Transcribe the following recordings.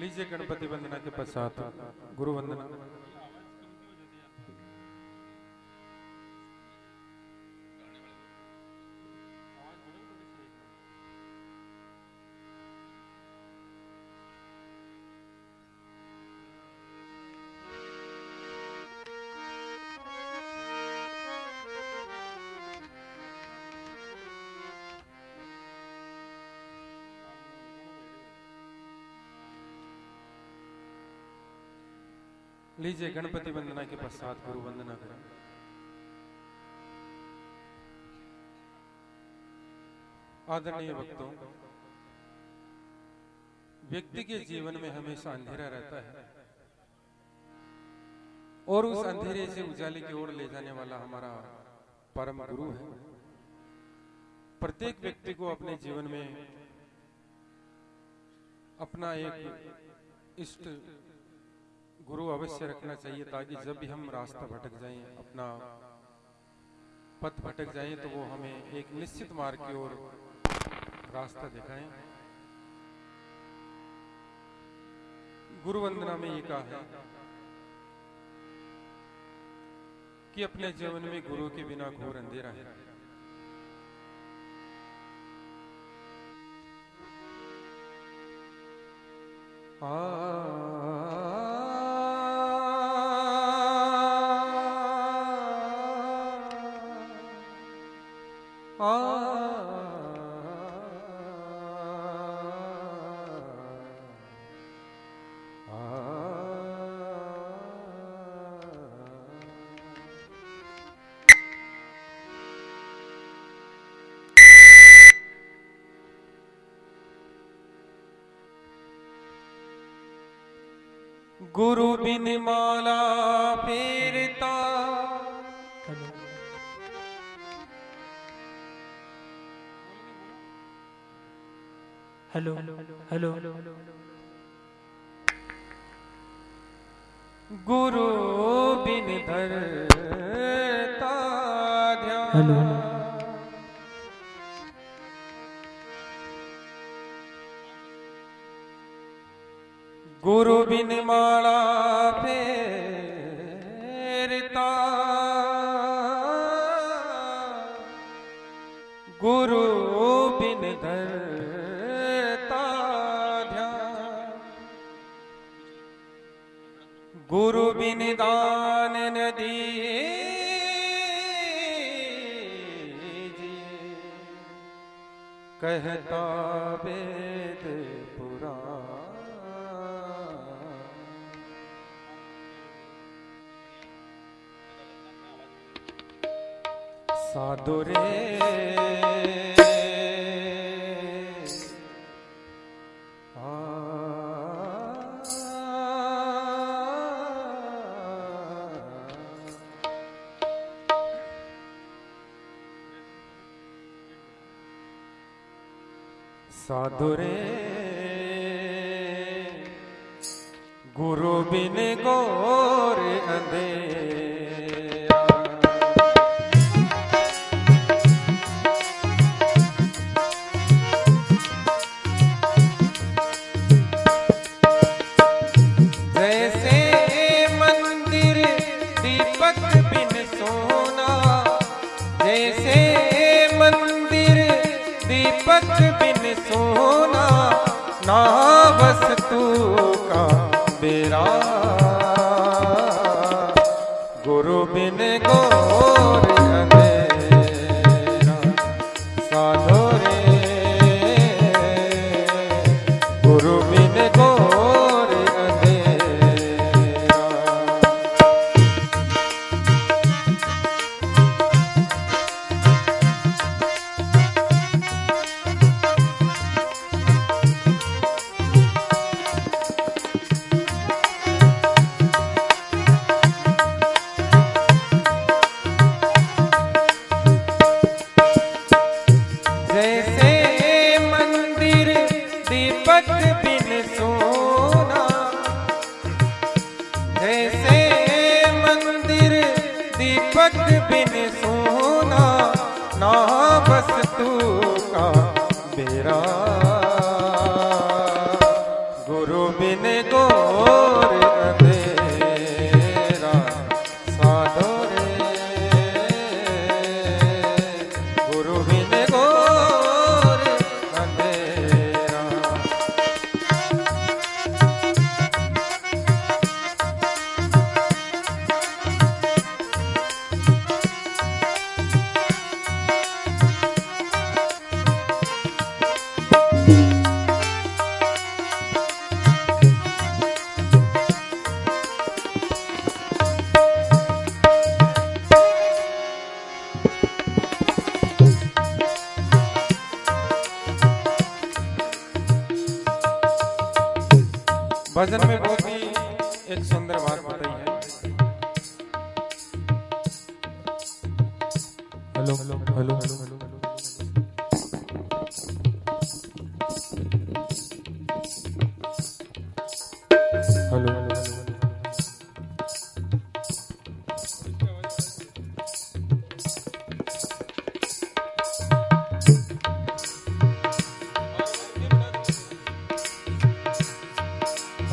लीजिए गणपति वंदना के पश्चात गुरु वंदना लीजिए गणपति वंदना के पश्चात गुरु वंदना करें। आदरणीय भक्तों व्यक्ति के जीवन में हमेशा अंधेरा रहता है और उस अंधेरे से उजाले की ओर ले जाने वाला हमारा परम गुरु है। प्रत्येक व्यक्ति को अपने जीवन में अपना एक इष्ट गुरु अवश्य रखना चाहिए ताकि जब भी हम रास्ता भटक जाएँ, अपना पथ भटक जाएँ तो वो हमें एक निश्चित मार्ग की ओर रास्ता दिखाएँ। गुरु वंदना में ये कहा है कि अपने जीवन में गुरु के बिना घोर अंधेरा है। आ गुरु बिन माला फेरता हेलो हेलो हेलो गुरु बिन धरता ध्यान। हेलो गुरु बिन माला गुरु बिन दान न दीजिए। कहता वेद पुराण। साधु रे। साधु रे। गुरु बिन गौर अंधेरा।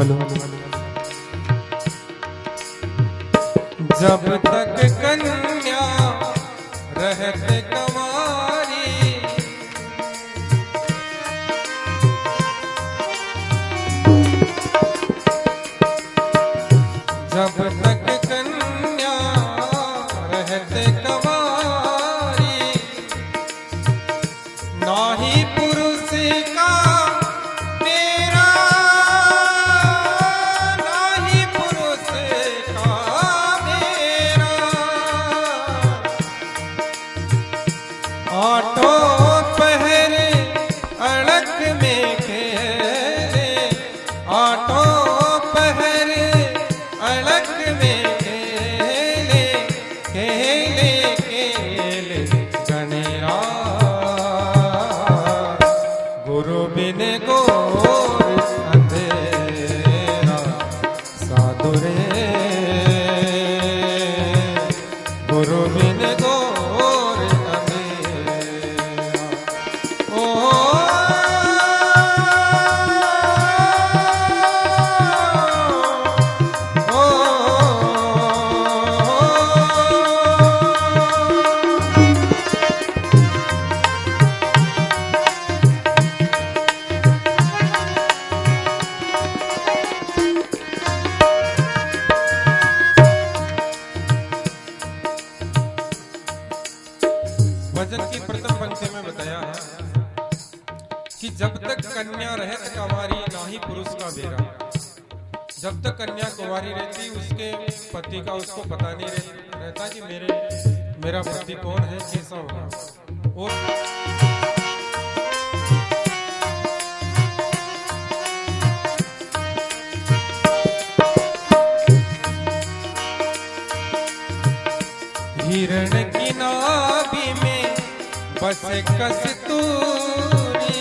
हेलो जब तक कन्या रहते कमारी जब तक भजन की प्रथम पंक्ति में बताया है कि जब तक कन्या रहत कंवारी नाही पुरुष का बेरा। जब तक कन्या कुंवारी रहती, उसके पति का उसको पता नहीं रहता कि मेरे, मेरा पति कौन है, कैसा होगा। और हिरण की नाभि में बस कस्तूरी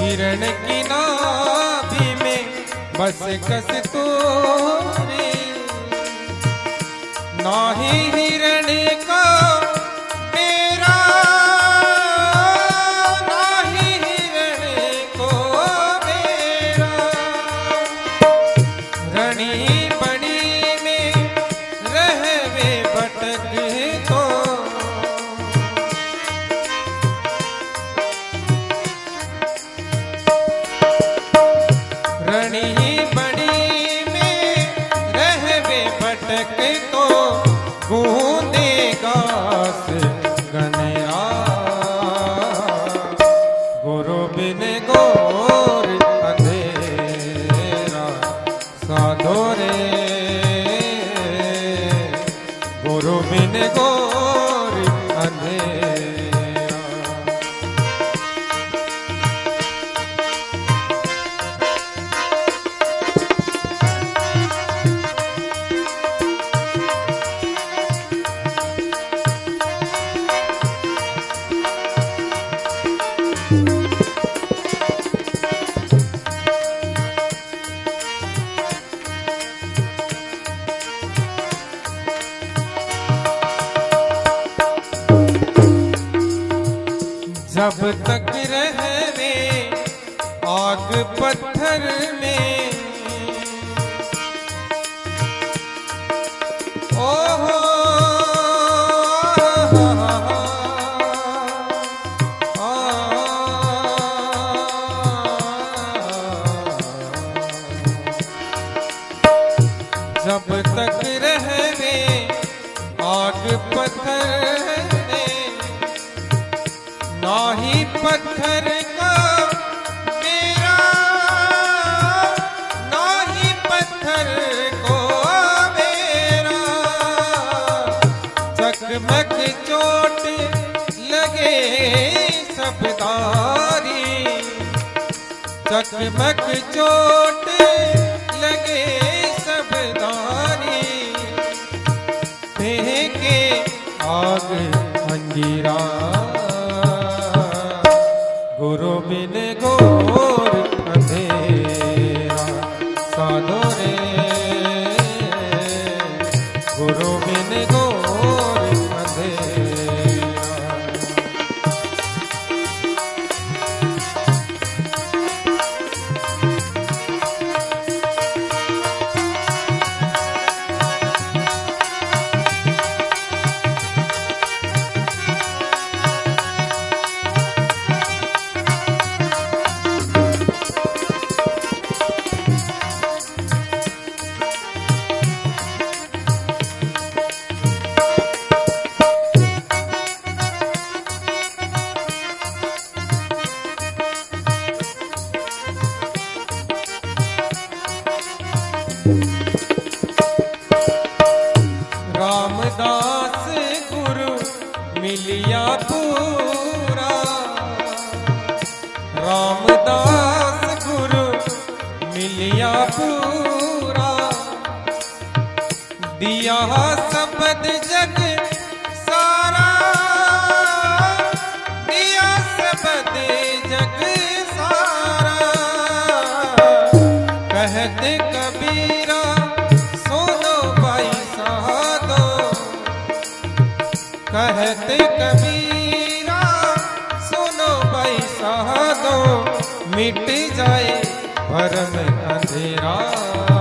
हिरण की नाभि में बस कस्तूरी नाही हिरण का 啊！नमक चोट लगे सबदारी चकमक चोट दिया पूरा। दिया सबद जग सारा। दिया सबद जग सारा। कहते कबीरा, सोनो भाई साधो। कहते कबीरा, सोनो भाई साधो। मिट जाए भरम अंधेरा।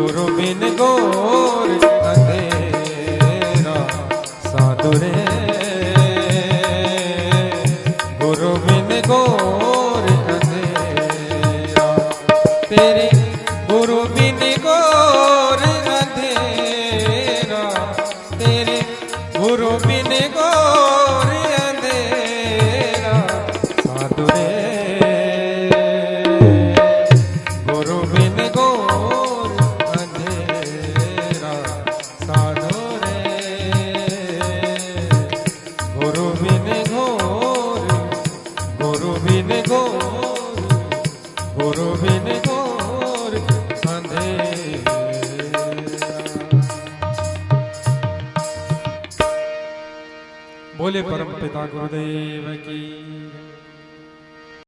করবেন গো